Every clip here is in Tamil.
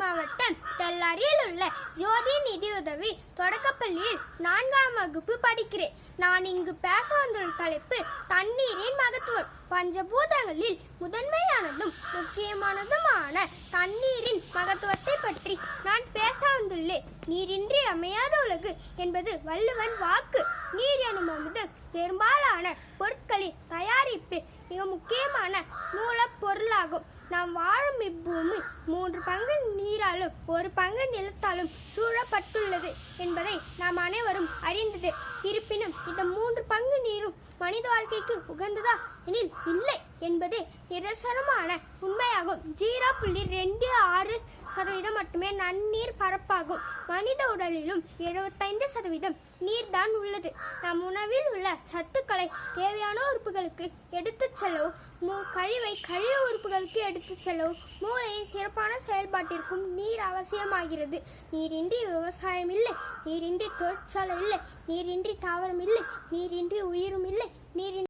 மாவட்டம் தெல்லாரியில் உள்ள ஜோதி நிதியுதவி தொடக்கப்பள்ளியில் நான்காம் வகுப்பு படிக்கிறேன். நான் இங்கு பேச வந்துள்ள தலைப்பு தண்ணீரின் மகத்துவம். பஞ்சபூதங்களில் முதன்மையானதும் முக்கியமானதுமான தண்ணீரின் மகத்துவத்தை பற்றி நான் பேச வந்துள்ளேன். நீரின்றி அமையாத உலகு என்பது வள்ளுவன் வாக்கு. நீர் எனும் அமுதம் பெரும்பாலான பொருட்களின் தயாரிப்பு மிக முக்கியமான மூலப்பொருளாகும் நாம் வாழும் இப்பூமி மூன்று பங்கு நீராலும் ஒரு பங்கு நிலத்தாலும் சூழப்பட்டுள்ளது என்பதை நாம் அனைவரும் அறிந்தது. இருப்பினும் இந்த மூன்று பங்கு நீரும் மனித வாழ்க்கைக்கு உகந்ததா எனில் என்பது நிரசனமான உண்மையாகும். ஜீரோ புள்ளி ரெண்டு ஆறு சதவீதம் மட்டுமே நன்னீர் பரப்பாகும். மனித உடலிலும் எழுபத்தைந்து சதவீதம் நீர்தான் உள்ளது. நம் உணவில் உள்ள சத்துக்களை தேவையான உறுப்புகளுக்கு எடுத்துச் செல்லவும் மூ- கழிவை கழிவு உறுப்புகளுக்கு எடுத்துச் செல்லவும் மூளையின் சிறப்பான செயல்பாட்டிற்கும் நீர் அவசியமாகிறது. நீரின்றி விவசாயம் இல்லை நீரின்றி தொழிற்சாலை இல்லை நீரின்றி தாவரம் இல்லை நீரின்றி உயிரும் இல்லை நீரின்றி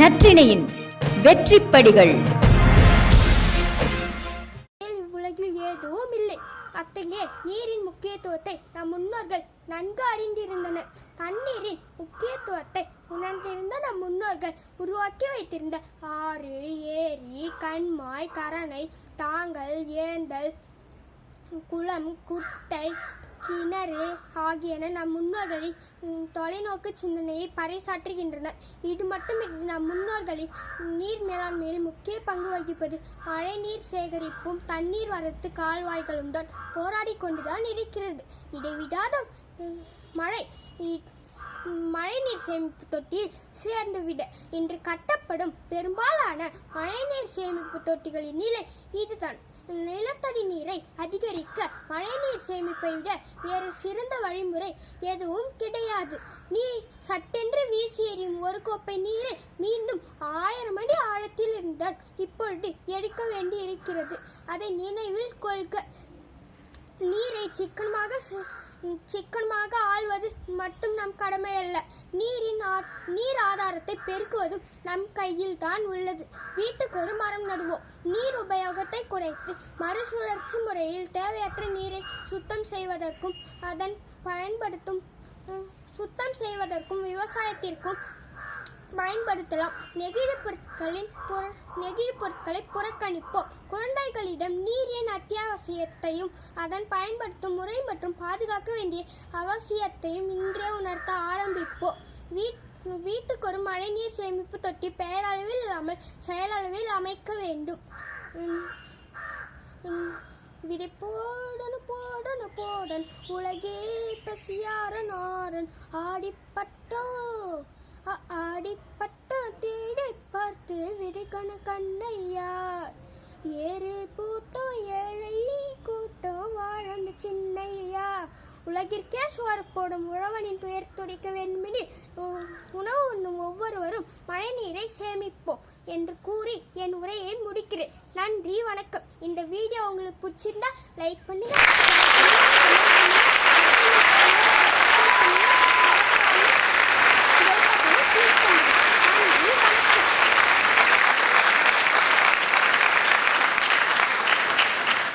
நற்றிணையின் வெற்றிப்படிகள். இவ்வுலகில் ஏதும் இல்லை அத்தகைய நீரின் முக்கியத்துவத்தை நம் முன்னோர்கள் நன்கு அறிந்திருந்தனர். தண்ணீரின் முக்கியத்துவத்தை உணர்ந்திருந்த நம் முன்னோர்கள் உருவாக்கி வைத்திருந்த ஆறு ஏரி கண்மாய் கரணை தாங்கல் ஏந்தல் குளம் குட்டை கிணறு ஆகியன நம் முன்னோர்களின் தொலைநோக்கு சிந்தனையை பறைசாற்றுகின்றன. இது மட்டுமின்றி நம் முன்னோர்களின் நீர் மேலாண்மையில் முக்கிய பங்கு வகிப்பது மழை நீர் சேகரிப்பும் தண்ணீர் வரத்து கால்வாய்களும் தான் போராடி கொண்டுதான் இருக்கிறது. இடைவிடாத மழை இ- மழைநீர் சேமிப்பு தொட்டியில் சேர்ந்துவிட இன்று கட்டப்படும் பெரும்பாலான மழைநீர் சேமிப்பு தொட்டிகளின் நிலை இதுதான். நிலத்தடி நீரை அதிகரிக்க மழைநீர் சேமிப்பை விட வேறு சிறந்த வழிமுறை எதுவும் கிடையாது. நீர் சட்டென்று வீசி எறியும் ஒரு கோப்பை நீரை மீண்டும் ஆயிரம் அடி ஆழத்தில் இருந்தால் இப்பொழுது எடுக்க வேண்டி இருக்கிறது அதை நினைவில் கொள்க. நீரை சிக்கனமாக சே- சிக்கனமாக ஆள்வது மட்டும் நம் கடமை அல்ல நீரின் ஆ- நீர் ஆதாரத்தை பெருக்குவதும் நம் கையில் தான் உள்ளது. வீட்டுக்கு ஒரு மரம் நடுவோம். நீர் உபயோகத்தை குறைத்து மறுசுழற்சி முறையில் தேவையற்ற நீரை சுத்தம் செய்வதற்கும் அதன் பயன்படுத்தும் சுத்தம் செய்வதற்கும் விவசாயத்திற்கும் பயன்படுத்தலாம். நெகிழி பொருட்களின் புற- நெகிழி பொருட்களை புறக்கணிப்போம். குழந்தைகளிடம் நீரின் அத்தியாவசியத்தையும் அதன் பயன்படுத்தும் முறை மற்றும் பாதுகாக்க வேண்டிய அவசியத்தையும் இன்றே உணர்த்த ஆரம்பிப்போம். வீட் வீட்டுக்கு ஒரு மழைநீர் சேமிப்பு தொட்டி பெயரளவில் இல்லாமல் செயலளவில் அமைக்க வேண்டும். விதை போடனு போடனு போடன் உலகே பசியாரன் ஆரன் ஆடிப்பட்டோ. அடிப்பட்ட தீடை தேடி பார்த்து விடுகண கண்ணையா ஏறு கூட்டம் ஏழை கூட்டம் வாழந்த சின்னையா உலகிற்கே சோறு போடும் உழவனின் துயர் துடிக்க வேண்டுமெனில் உணவு உண்ணும் ஒவ்வொருவரும் மழைநீரை சேமிப்போம் என்று கூறி என் உரையை முடிக்கிறேன். நன்றி வணக்கம். இந்த வீடியோ உங்களுக்கு பிடிச்சிருந்தா லைக் பண்ணுங்க.